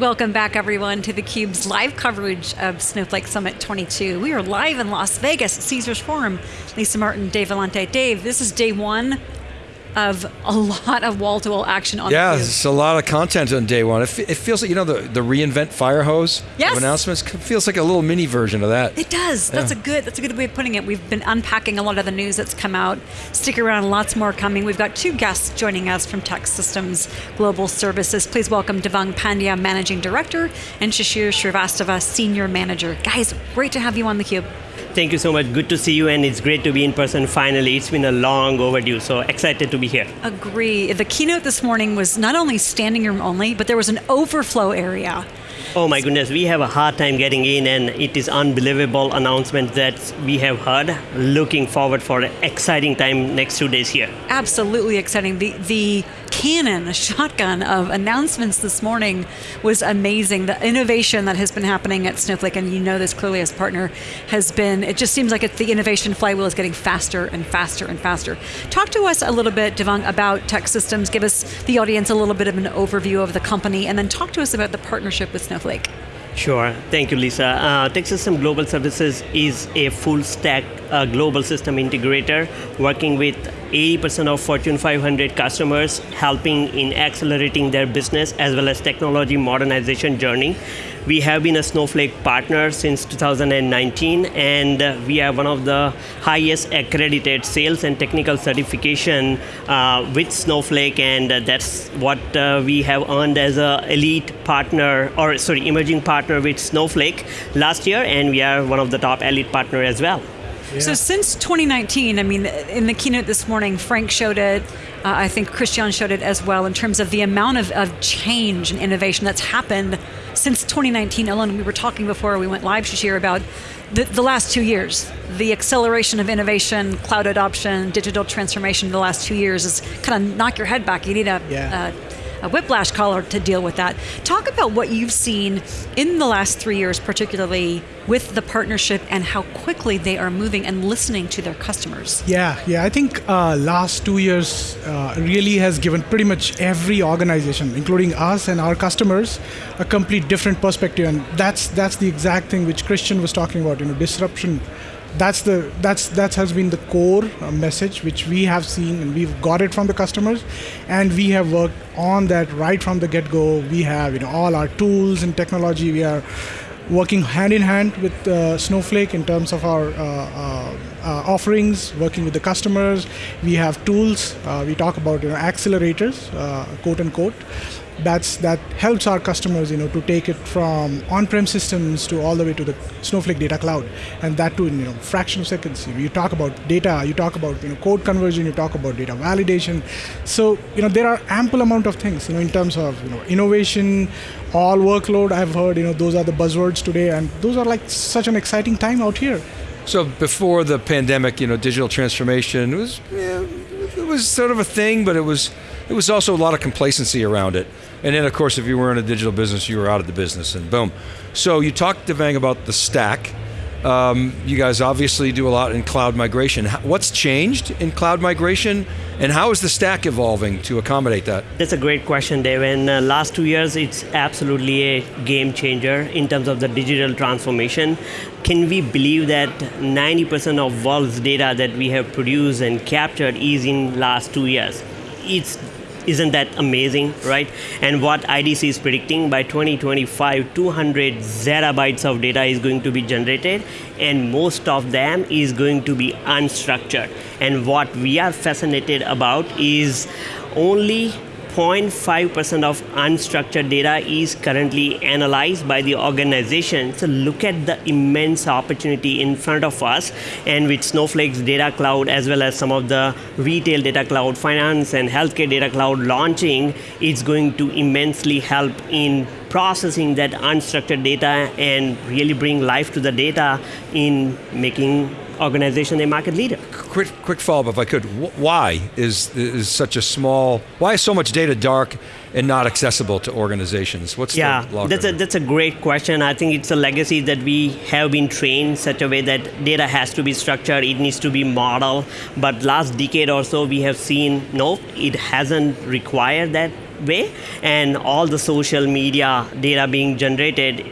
Welcome back everyone to theCUBE's live coverage of Snowflake Summit 22. We are live in Las Vegas at Caesars Forum. Lisa Martin, Dave Vellante. Dave, this is day one of a lot of wall-to-wall action on Yeah, it's a lot of content on day one. It, it, feels like, you know, the, the reInvent fire hose yes. of announcements feels like a little mini version of that. It does. That's a good that's a good way of putting it. We've been unpacking a lot of the news that's come out. Stick around, lots more coming. We've got two guests joining us from TEKsystems Global Services. Please welcome Devang Pandya, Managing Director, and Shishir Srivastava, Senior Manager. Guys, great to have you on theCUBE. Thank you so much. Good to see you, and it's great to be in person finally. It's been a long overdue, so excited to be here. Agree. The keynote this morning was not only standing room only, but there was an overflow area. Oh my goodness, we have a hard time getting in and it is unbelievable announcement that we have heard. Looking forward for an exciting time next two days here. Absolutely exciting. The, the cannon, a shotgun of announcements this morning was amazing. The innovation that has been happening at Snowflake, and you know this clearly as partner, has been, it just seems like it's the innovation flywheel is getting faster and faster and faster. Talk to us a little bit, Devang, about TEKsystems. Give us, the audience, a little bit of an overview of the company, and then talk to us about the partnership with Snowflake. Sure, thank you Lisa. Uh, TEKsystem Global Services is a full stack uh, global system integrator working with 80% of Fortune 500 customers helping in accelerating their business as well as technology modernization journey. We have been a Snowflake partner since 2019 and uh, we are one of the highest accredited sales and technical certification uh, with Snowflake and uh, that's what uh, we have earned as an elite partner or sorry emerging partner with Snowflake last year and we are one of the top elite partner as well. Yeah. So since 2019, I mean, in the keynote this morning, Frank showed it, uh, I think Christian showed it as well, in terms of the amount of, of change and innovation that's happened since 2019 Ellen, We were talking before we went live this year about the, the, last two years. The acceleration of innovation, cloud adoption, digital transformation in the last two years is kind of knock your head back. You need a, yeah. a a whiplash collar to deal with that. Talk about what you've seen in the last three years, particularly with the partnership and how quickly they are moving and listening to their customers. Yeah, yeah, I think uh, last two years uh, really has given pretty much every organization, including us and our customers, a complete different perspective, and that's that's the exact thing which Christian was talking about. You know, disruption that's the that's that has been the core uh, message which we have seen and we've got it from the customers and we have worked on that right from the get-go we have you know all our tools and technology we are working hand in hand with uh, Snowflake in terms of our uh, uh, uh offerings, working with the customers. We have tools. Uh, we talk about you know, accelerators, quote unquote, that's that helps our customers you know to take it from on-prem systems to all the way to the snowflake data cloud. And that too in you know fraction of seconds. You talk about data you talk about you know code conversion you talk about data validation. So you know there are ample amount of things you know in terms of you know innovation all workload. I've heard you know those are the buzzwords today and those are like such an exciting time out here. So before the pandemic you know digital transformation was yeah, it was sort of a thing but it was it was also a lot of complacency around it. And then of course, if you were in a digital business, you were out of the business and boom. So you talked Devang about the stack. Um, you guys obviously do a lot in cloud migration. What's changed in cloud migration and how is the stack evolving to accommodate that? That's a great question, Dave. In the last two years, it's absolutely a game changer in terms of the digital transformation. Can we believe that 90% of world's data that we have produced and captured is in last two years? It's isn't that amazing, right? And what IDC is predicting by 2025, 200 zettabytes of data is going to be generated, and most of them is going to be unstructured. And what we are fascinated about is only 0.5% of unstructured data is currently analyzed by the organization. So look at the immense opportunity in front of us and with Snowflake's data cloud as well as some of the retail data cloud, finance and healthcare data cloud launching, it's going to immensely help in processing that unstructured data and really bring life to the data in making organization a market leader. Quick, quick follow-up if I could. Why is, is such a small, why is so much data dark and not accessible to organizations? What's yeah, that's a, that's a great question. I think it's a legacy that we have been trained such a way that data has to be structured, it needs to be modeled, but last decade or so we have seen, no, it hasn't required that way, and all the social media data being generated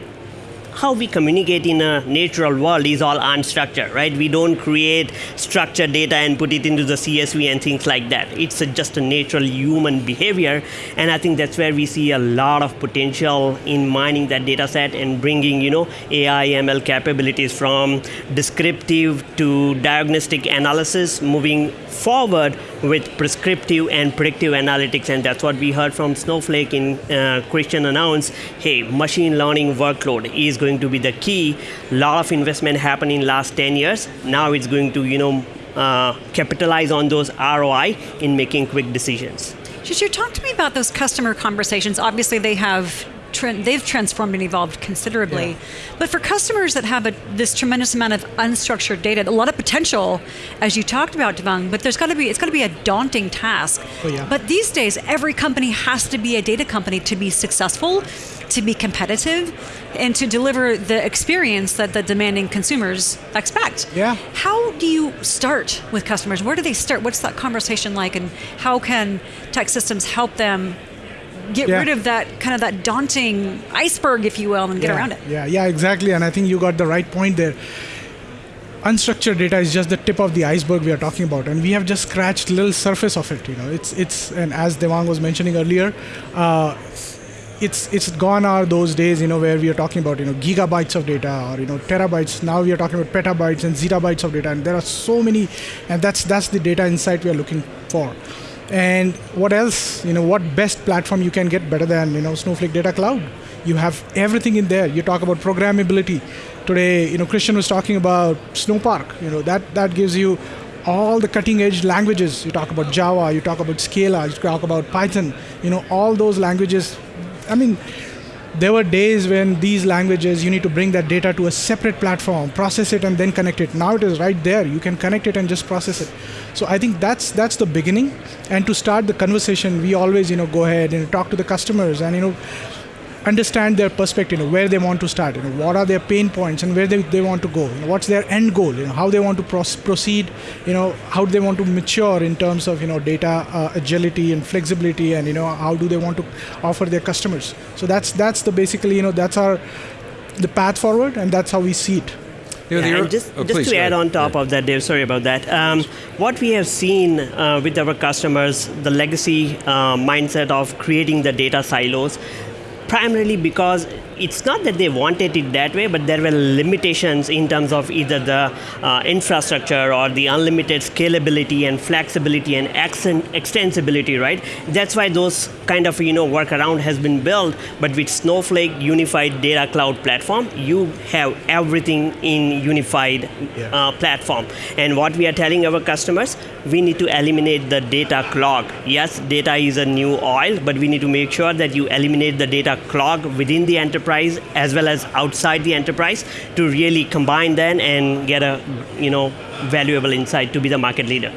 how we communicate in a natural world is all unstructured, right? We don't create structured data and put it into the CSV and things like that. It's a, just a natural human behavior, and I think that's where we see a lot of potential in mining that data set and bringing, you know, AI, ML capabilities from descriptive to diagnostic analysis, moving forward with prescriptive and predictive analytics, and that's what we heard from Snowflake in uh, Christian announced, hey, machine learning workload is going to be the key. Lot of investment happened in last 10 years. Now it's going to, you know, uh, capitalize on those ROI in making quick decisions. Shishir, talk to me about those customer conversations. Obviously, they have they've transformed and evolved considerably. Yeah. But for customers that have a, this tremendous amount of unstructured data, a lot of potential, as you talked about, Devang. But there's got to be it's got to be a daunting task. Oh, yeah. But these days, every company has to be a data company to be successful, to be competitive, and to deliver the experience that the demanding consumers expect. Yeah. How do you start with customers? Where do they start? What's that conversation like, and how can TEKsystems help them get yeah. rid of that kind of that daunting iceberg, if you will, and get yeah. around it. Yeah, yeah, exactly. And I think you got the right point there. Unstructured data is just the tip of the iceberg we are talking about, and we have just scratched little surface of it. You know, it's it's and as Devang was mentioning earlier. Uh, it's it's gone are those days you know where we are talking about you know gigabytes of data or you know terabytes now we are talking about petabytes and zettabytes of data and there are so many and that's that's the data insight we are looking for and what else? You know what best platform you can get better than you know snowflake data cloud? You have everything in there. You talk about programmability. Today you know christian was talking about snowpark. You know that that gives you all the cutting edge languages. You talk about java you talk about scala you talk about python you know all those languages. I mean there were days when these languages you need to bring that data to a separate platform process it and then connect it. Now it is right there. You can connect it and just process it. So i think that's that's the beginning. And to start the conversation we always you know go ahead and talk to the customers and you know understand their perspective, you know, where they want to start, you know, what are their pain points and where they, they want to go, you know, what's their end goal, you know, how they want to proceed, you know, how do they want to mature in terms of, you know, data uh, agility and flexibility and, you know, how do they want to offer their customers. So that's, that's the basically, you know, that's our, the path forward and that's how we see it. Yeah, and just, oh, just please, to add on top yeah. of that, Dave, sorry about that. Um, what we have seen uh, with our customers, the legacy uh, mindset of creating the data silos, primarily because it's not that they wanted it that way, but there were limitations in terms of either the uh, infrastructure or the unlimited scalability and flexibility and extensibility, right? That's why those kind of you know workaround has been built. But with Snowflake Unified Data Cloud Platform, you have everything in unified yeah. uh, platform. And what we are telling our customers, we need to eliminate the data clog. Yes, data is a new oil, but we need to make sure that you eliminate the data clog within the enterprise enterprise as well as outside the enterprise to really combine them and get a you know valuable insight to be the market leader.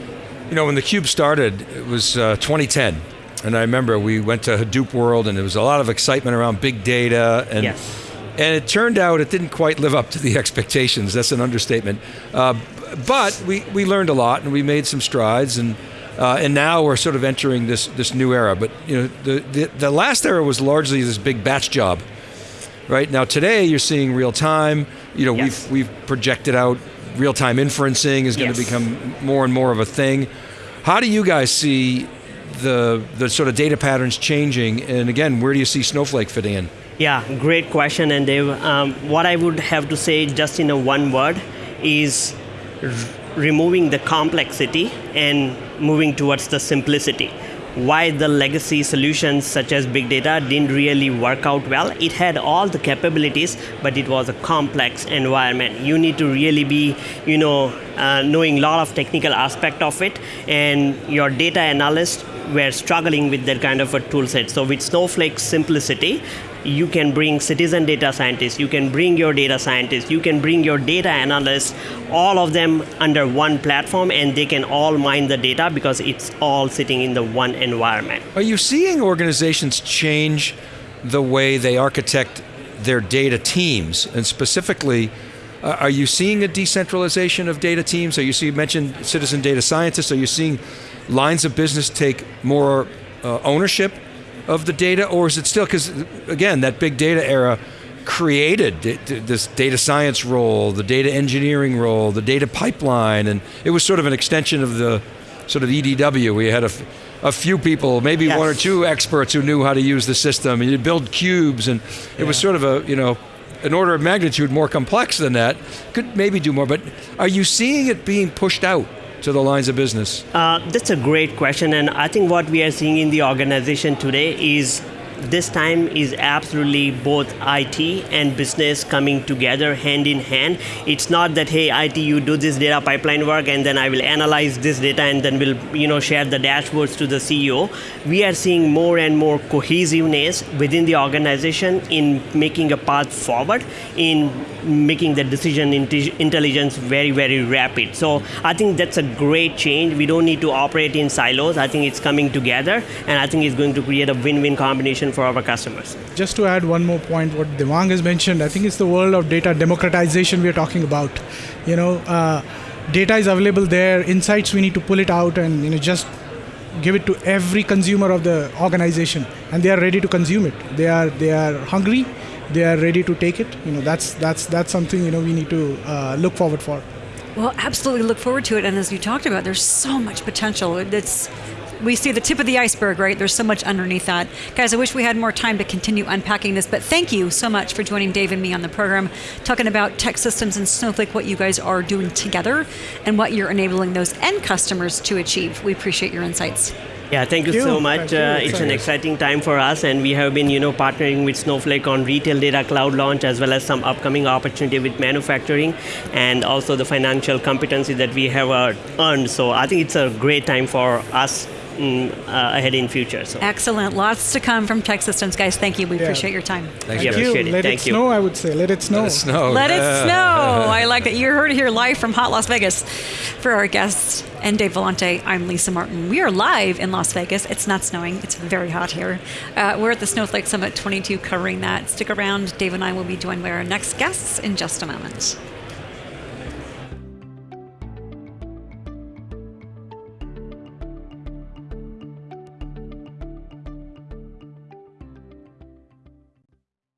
You know, when the Cube started, it was uh, 2010. And I remember we went to Hadoop World and there was a lot of excitement around big data. And, yes. and it turned out it didn't quite live up to the expectations. That's an understatement. Uh, but we, we learned a lot and we made some strides. And uh, and now we're sort of entering this this new era. But you know, the, the, the last era was largely this big batch job, right? Now today you're seeing real time. You know, yes. we've we've projected out real time inferencing is going yes. to become more and more of a thing. How do you guys see the the sort of data patterns changing? And again, where do you see Snowflake fitting in? Yeah, great question, and Dave. Um, what I would have to say, just in a one word, is removing the complexity and moving towards the simplicity why the legacy solutions such as big data didn't really work out well. It had all the capabilities, but it was a complex environment. You need to really be, you know, uh, knowing a lot of technical aspect of it, and your data analysts were struggling with that kind of a tool set. So with Snowflake simplicity, you can bring citizen data scientists, you can bring your data scientists, you can bring your data analysts, all of them under one platform, and they can all mine the data because it's all sitting in the one environment. Are you seeing organizations change the way they architect their data teams, and specifically? Uh, are you seeing a decentralization of data teams? Are you see you mentioned citizen data scientists? Are you seeing lines of business take more uh, ownership of the data, or is it still because again that big data era created this data science role, the data engineering role, the data pipeline, and it was sort of an extension of the sort of EDW. We had a, a few people, maybe yes. one or two experts who knew how to use the system, and you build cubes, and it yeah. was sort of a you know an order of magnitude more complex than that. Could maybe do more, but are you seeing it being pushed out? To the lines of business? Uh, that's a great question, and I think what we are seeing in the organization today is this time is absolutely both IT and business coming together hand in hand. It's not that hey IT you do this data pipeline work and then I will analyze this data and then we'll you know share the dashboards to the CEO. We are seeing more and more cohesiveness within the organization in making a path forward in making the decision intelligence very very rapid. So I think that's a great change. We don't need to operate in silos. I think it's coming together and I think it's going to create a win-win combination for our customers. Just to add one more point, what Devang has mentioned, I think it's the world of data democratization we are talking about. You know, uh, data is available there, insights we need to pull it out and you know just give it to every consumer of the organization, and they are ready to consume it. They are they are hungry, they are ready to take it. You know, that's that's that's something you know we need to uh, look forward for. Well, absolutely look forward to it. And as you talked about, there's so much potential. It's we see the tip of the iceberg, right? There's so much underneath that. Guys, I wish we had more time to continue unpacking this, but thank you so much for joining Dave and me on the program, talking about TEKsystems and Snowflake, what you guys are doing together, and what you're enabling those end customers to achieve. We appreciate your insights. Yeah, thank you, thank so much. Uh, it's an exciting time for us, and we have been, you know, partnering with Snowflake on retail data cloud launch, as well as some upcoming opportunity with manufacturing, and also the financial competency that we have uh, earned. So I think it's a great time for us in, uh, ahead in future. So excellent, lots to come from TEKsystems, guys. Thank you. We yeah. appreciate your time. Thank, you. Appreciate it. Let Thank it you. snow. I would say let it snow. Let it snow. Let it snow. I like that. You heard it here live from Hot Las Vegas. For our guests and Dave Vellante, I'm Lisa Martin. We are live in Las Vegas. It's not snowing. It's very hot here. Uh, we're at the Snowflake Summit 22 covering that. Stick around. Dave and I will be joined by our next guests in just a moment.